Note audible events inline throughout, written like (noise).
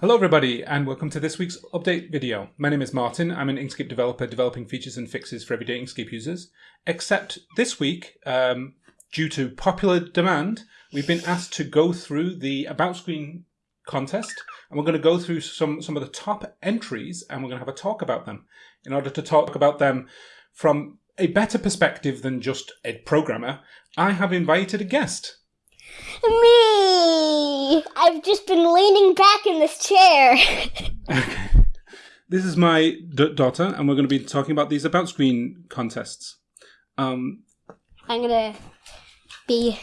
Hello everybody and welcome to this week's update video. My name is Martin, I'm an Inkscape developer developing features and fixes for everyday Inkscape users. Except this week, um, due to popular demand, we've been asked to go through the About Screen contest and we're going to go through some, some of the top entries and we're going to have a talk about them. In order to talk about them from a better perspective than just a programmer, I have invited a guest. Me! I've just been leaning back in this chair. (laughs) Okay. This is my d- daughter, and we're going to be talking about these about screen contests. Um, I'm gonna be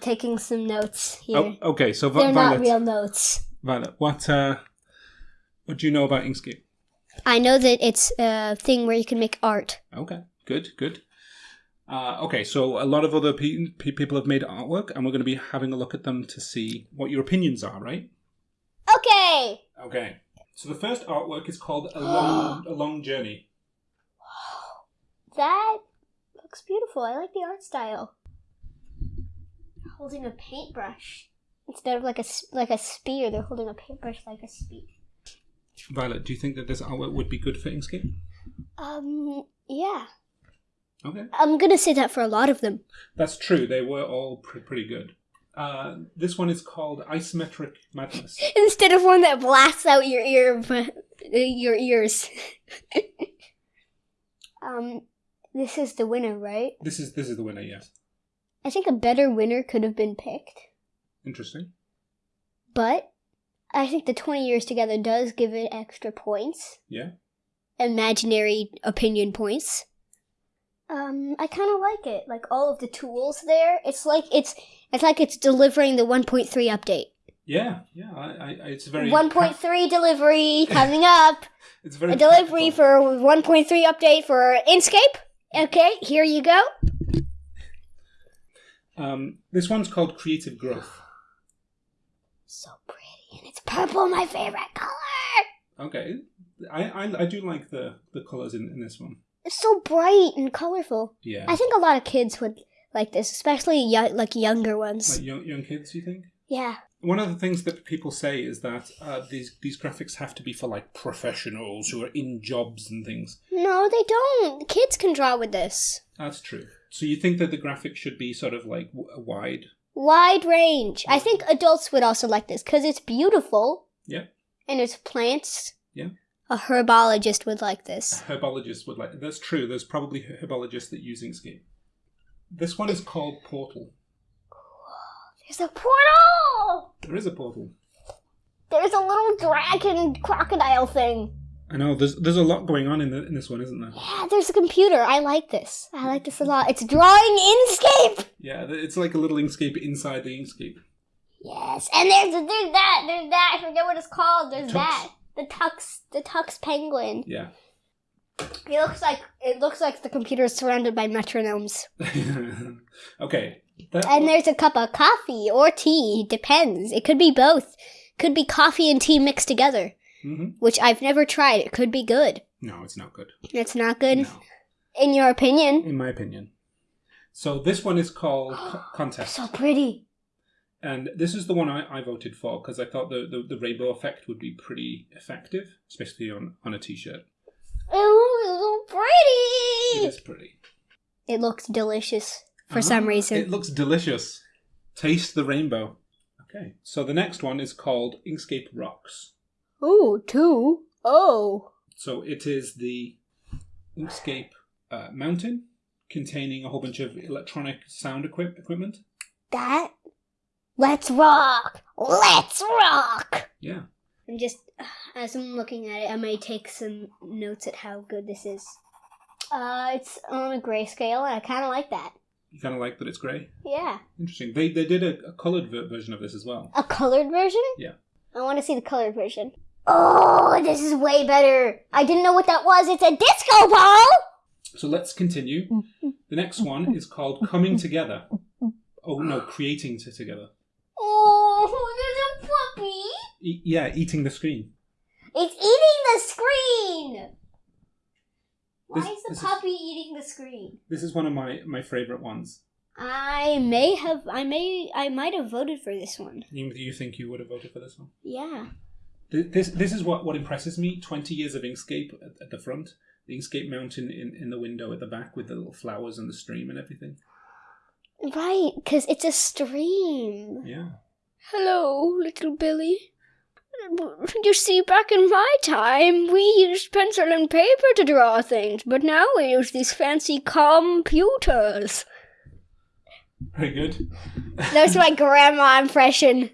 taking some notes here. oh, okay, so They're not real notes. Violet, what uh, what do you know about Inkscape? I know that it's a thing where you can make art. Okay, good, good. Uh, okay, so a lot of other pe- pe- people have made artwork, and we're going to be having a look at them to see what your opinions are, right? Okay! Okay. So the first artwork is called "A (gasps) Long A Long Journey." That looks beautiful. I like the art style. Holding a paintbrush. Instead of like a, like a spear, they're holding a paintbrush like a spear. Violet, do you think that this artwork would be good for Inkscape? Um, yeah. Okay. I'm gonna say that for a lot of them. That's true. They were all pre- pretty good. Uh, this one is called Isometric Madness. (laughs) Instead of one that blasts out your ear, your ears. (laughs) um, this is the winner, right? This is this is the winner. Yes. I think a better winner could have been picked, Interesting. but I think the 20 years together does give it extra points. Yeah. Imaginary opinion points. Um, I kind of like it. Like all of the tools there. It's like it's it's like it's delivering the 1.3 update. Yeah. Yeah. I, I, it's very 1.3 delivery (laughs) coming up. It's very A delivery practical. for 1.3 update for Inkscape. Okay, here you go. Um, this one's called Creative Growth. So pretty, and it's purple, my favorite color. Okay. I, I, I do like the the colors in, in this one. It's so bright and colorful. Yeah. I think a lot of kids would like this, especially young, like younger ones. like young young kids, you think? yeah. One of the things that people say is that uh, these these graphics have to be for like professionals who are in jobs and things. No, they don't. Kids can draw with this. That's true. So you think that the graphics should be sort of like w- wide? Wide range. I think adults would also like this because it's beautiful. Yeah. And it's plants. Yeah. A herbologist would like this. Herbologists would like. That's true. There's probably herbologists that use Inkscape. This one is called Portal. There's a portal! There is a portal. There's a little dragon crocodile thing. I know. There's there's a lot going on in the, in this one, isn't there? Yeah, there's a computer. I like this. I like this a lot. It's drawing Inkscape! Yeah, it's like a little Inkscape inside the Inkscape. Yes, and there's there's that, there's that. I forget what it's called. There's Tux. that. The Tux, the Tux Penguin. Yeah. It looks like it looks like the computer is surrounded by metronomes. (laughs) okay. That And there's a cup of coffee or tea. Depends. It could be both. Could be coffee and tea mixed together, Mhm. which I've never tried. It could be good. No, it's not good. It's not good, No, in your opinion. in my opinion. So this one is called (gasps) Co- Contest. So pretty. And this is the one I, I voted for because I thought the, the, the rainbow effect would be pretty effective, especially on, on a t shirt. It looks so pretty. is pretty. It looks delicious for some Ah, reason. It looks delicious. Taste the rainbow. Okay, so the next one is called Inkscape Rocks. Oh, two. Oh. So it is the Inkscape uh, mountain containing a whole bunch of electronic sound equip- equipment. That. Let's rock. Let's rock. Yeah. I'm just, as I'm looking at it, I may take some notes at how good this is. Uh, it's on a grayscale, and I kind of like that. You kind of like that it's grey. Yeah. Interesting. They they did a, a coloured ver- version of this as well. A colored version? Yeah. I want to see the colored version. Oh, this is way better. I didn't know what that was. It's a disco ball. So let's continue. The next one is called Coming Together. Oh no, creating together. Oh, there's a puppy. E- yeah, eating the screen. It's eating the screen. Why This- is the this is- puppy eating the screen? This is one of my my favorite ones. I may have, I may, I might have voted for this one. You you think you would have voted for this one? Yeah. This this is what, what impresses me. Twenty years of Inkscape at, at the front, the Inkscape mountain in, in the window at the back with the little flowers and the stream and everything. Right, because it's a stream. Yeah. Hello, little Billy. You see, back in my time, we used pencil and paper to draw things, but now we use these fancy computers. Very good. That's my grandma impression.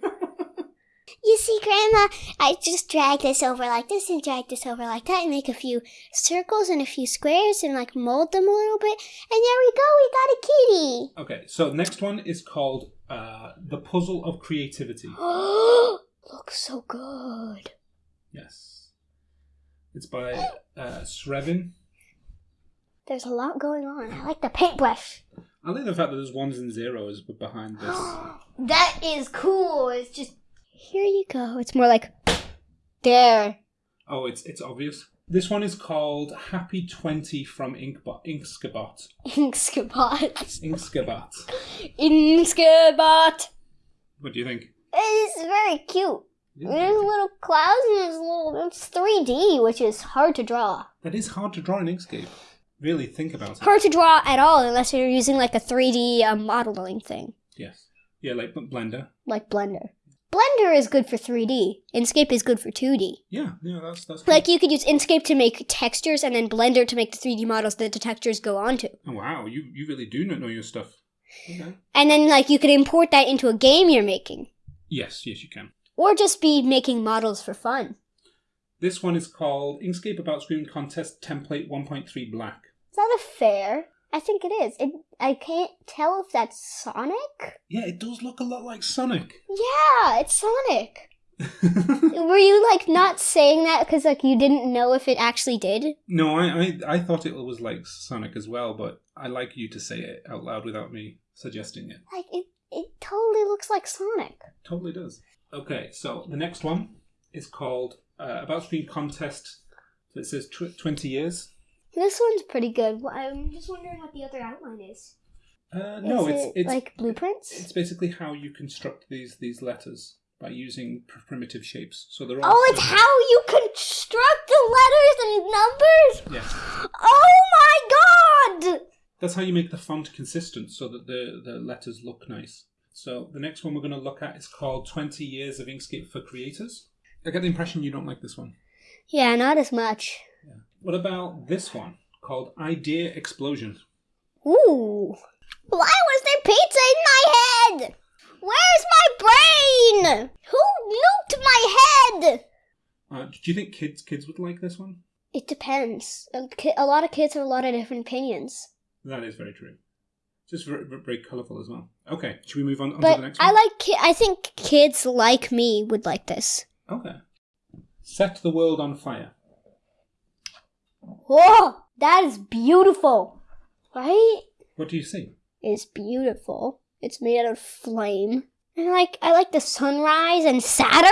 You see, Grandma, I just drag this over like this and drag this over like that and make a few circles and a few squares and like mold them a little bit. And there we go, we got a kitty. Okay, so next one is called uh, The Puzzle of Creativity. (gasps) Looks so good. Yes. It's by uh, Srevin. There's a lot going on. I like the paintbrush. I like the fact that there's ones and zeros behind this. (gasps) that is cool. It's just here you go. It's more like there. Oh, it's it's obvious. This one is called Happy 20 from Inkbot, Inkskabot. Inkskabot. Inkskabot. Inkskabot. What do you think? It's very cute. There's little clouds and there's little. It's 3D, which is hard to draw. That is hard to draw in Inkscape. Really think about it. Hard to draw at all unless you're using like a 3D um, modeling thing, Yes. Yeah, like Blender. like Blender. Blender is good for 3D. Inkscape is good for 2D. Yeah, yeah, that's that's. Like you could use Inkscape to make textures and then Blender to make the 3D models that the textures go onto. Oh, wow, you you really do know your stuff. Okay. And then like you could import that into a game you're making. Yes, yes, you can. Or just be making models for fun. This one is called Inkscape About Screen Contest Template 1.3 Black. Is that a fair? I think it is. It, I can't tell if that's Sonic. Yeah, it does look a lot like Sonic. Yeah, it's Sonic. (laughs) Were you like not saying that because like you didn't know if it actually did? no, I, I I thought it was like Sonic as well, but I like you to say it out loud without me suggesting it. Like it, it totally looks like Sonic. Totally does. Okay, so the next one is called uh, About Screen Contest. So it says tw- 20 years. This one's pretty good. Well, I'm just wondering what the other outline is. Uh, no, is it's it it's like blueprints. it's basically how you construct these these letters by using pr- primitive shapes. So they're all. Oh, it's how you construct the letters and numbers. Yes, Oh my god! that's how you make the font consistent, so that the the letters look nice. So the next one we're going to look at is called 20 Years of Inkscape for Creators. I get the impression you don't like this one. Yeah, not as much. What about this one called Idea Explosion? Ooh. Why was there pizza in my head? Where's my brain? Who nuked my head? Uh, do you think kids kids would like this one? It depends. A a lot of kids have a lot of different opinions. That is very true. Just very, very colourful as well. Okay, should we move on, on to the next I like. Ki- I think kids like me would like this. okay. Set the world on fire. Whoa, that is beautiful, right? What do you see? It's beautiful. It's made out of flame. And like, I like the sunrise and Saturn.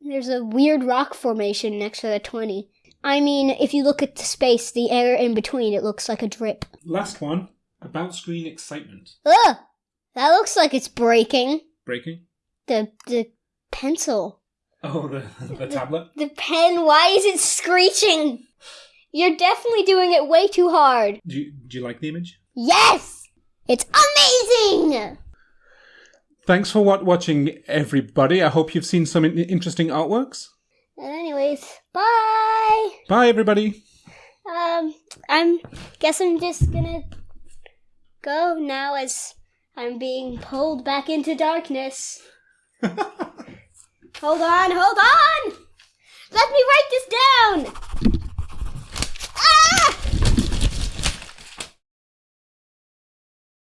There's a weird rock formation next to the twenty. I mean, if you look at the space, the air in between, it looks like a drip. Last one. About screen excitement. Ugh, that looks like it's breaking. Breaking. The the pencil, Oh, the (laughs) the tablet. the pen. Why is it screeching? You're definitely doing it way too hard. Do you, do you like the image? Yes, it's amazing. Thanks for wat- watching, everybody. I hope you've seen some in- interesting artworks. And anyways, bye. Bye, everybody. Um, I'm guess I'm just gonna go now as I'm being pulled back into darkness. (laughs) hold on, hold on. Let me write this down.